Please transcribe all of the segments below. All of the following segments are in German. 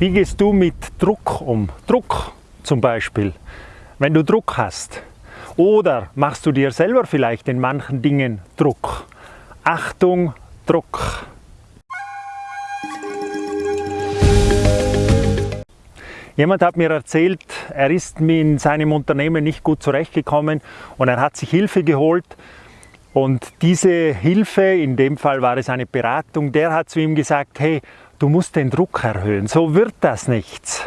Wie gehst du mit Druck um? Druck zum Beispiel, wenn du Druck hast. Oder machst du dir selber vielleicht in manchen Dingen Druck? Achtung, Druck. Jemand hat mir erzählt, er ist in seinem Unternehmen nicht gut zurechtgekommen und er hat sich Hilfe geholt. Und diese Hilfe, in dem Fall war es eine Beratung, der hat zu ihm gesagt, hey, du musst den Druck erhöhen, so wird das nichts.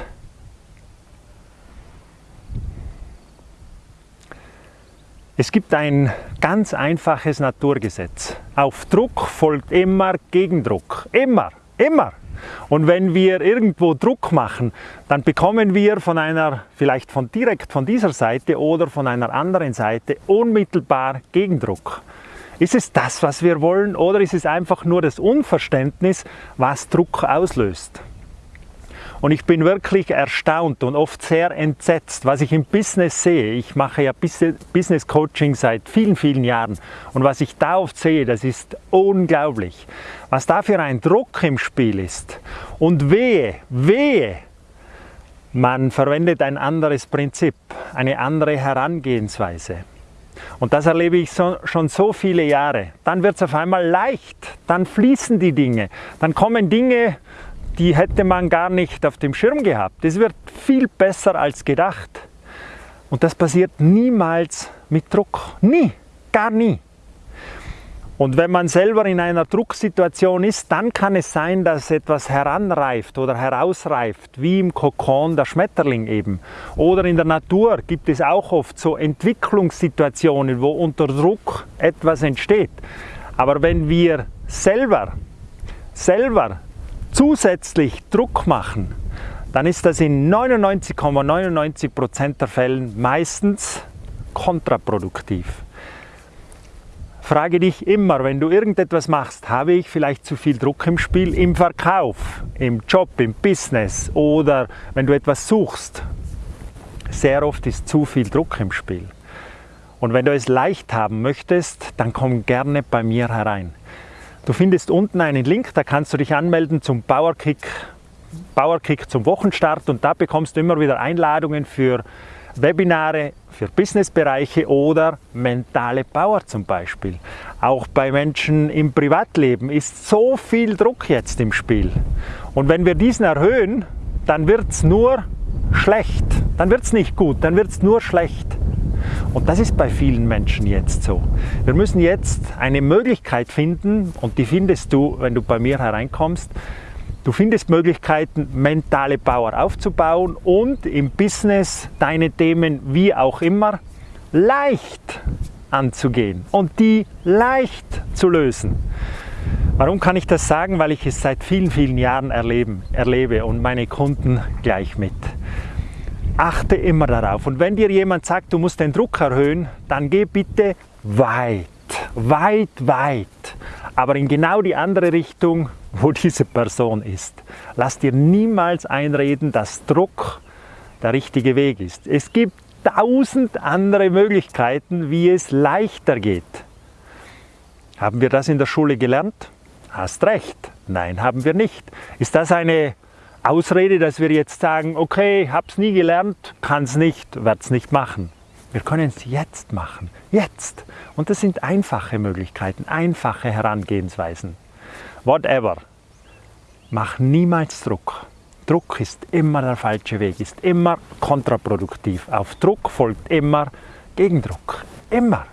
Es gibt ein ganz einfaches Naturgesetz. Auf Druck folgt immer Gegendruck. Immer, immer. Und wenn wir irgendwo Druck machen, dann bekommen wir von einer, vielleicht von direkt von dieser Seite oder von einer anderen Seite unmittelbar Gegendruck. Ist es das, was wir wollen oder ist es einfach nur das Unverständnis, was Druck auslöst? Und ich bin wirklich erstaunt und oft sehr entsetzt, was ich im Business sehe. Ich mache ja Business Coaching seit vielen, vielen Jahren. Und was ich da oft sehe, das ist unglaublich. Was da für ein Druck im Spiel ist. Und wehe, wehe, man verwendet ein anderes Prinzip, eine andere Herangehensweise. Und das erlebe ich so, schon so viele Jahre. Dann wird es auf einmal leicht, dann fließen die Dinge, dann kommen Dinge, die hätte man gar nicht auf dem Schirm gehabt. Es wird viel besser als gedacht. Und das passiert niemals mit Druck. Nie, gar nie. Und wenn man selber in einer Drucksituation ist, dann kann es sein, dass etwas heranreift oder herausreift, wie im Kokon der Schmetterling eben. Oder in der Natur gibt es auch oft so Entwicklungssituationen, wo unter Druck etwas entsteht. Aber wenn wir selber, selber zusätzlich Druck machen, dann ist das in 99,99% ,99 der Fällen meistens kontraproduktiv. Frage dich immer, wenn du irgendetwas machst, habe ich vielleicht zu viel Druck im Spiel, im Verkauf, im Job, im Business oder wenn du etwas suchst. Sehr oft ist zu viel Druck im Spiel. Und wenn du es leicht haben möchtest, dann komm gerne bei mir herein. Du findest unten einen Link, da kannst du dich anmelden zum Powerkick, Powerkick zum Wochenstart und da bekommst du immer wieder Einladungen für Webinare, für Businessbereiche oder mentale Power zum Beispiel. Auch bei Menschen im Privatleben ist so viel Druck jetzt im Spiel. Und wenn wir diesen erhöhen, dann wird es nur schlecht. Dann wird es nicht gut, dann wird es nur schlecht. Und das ist bei vielen Menschen jetzt so. Wir müssen jetzt eine Möglichkeit finden und die findest du, wenn du bei mir hereinkommst. Du findest Möglichkeiten, mentale Power aufzubauen und im Business deine Themen wie auch immer leicht anzugehen und die leicht zu lösen. Warum kann ich das sagen? Weil ich es seit vielen, vielen Jahren erleben, erlebe und meine Kunden gleich mit achte immer darauf. Und wenn dir jemand sagt, du musst den Druck erhöhen, dann geh bitte weit, weit, weit. Aber in genau die andere Richtung, wo diese Person ist. Lass dir niemals einreden, dass Druck der richtige Weg ist. Es gibt tausend andere Möglichkeiten, wie es leichter geht. Haben wir das in der Schule gelernt? Hast recht. Nein, haben wir nicht. Ist das eine Ausrede, dass wir jetzt sagen, okay, hab's nie gelernt, kann's nicht, werd's nicht machen. Wir können es jetzt machen, jetzt. Und das sind einfache Möglichkeiten, einfache Herangehensweisen. Whatever. Mach niemals Druck. Druck ist immer der falsche Weg, ist immer kontraproduktiv. Auf Druck folgt immer Gegendruck. Immer.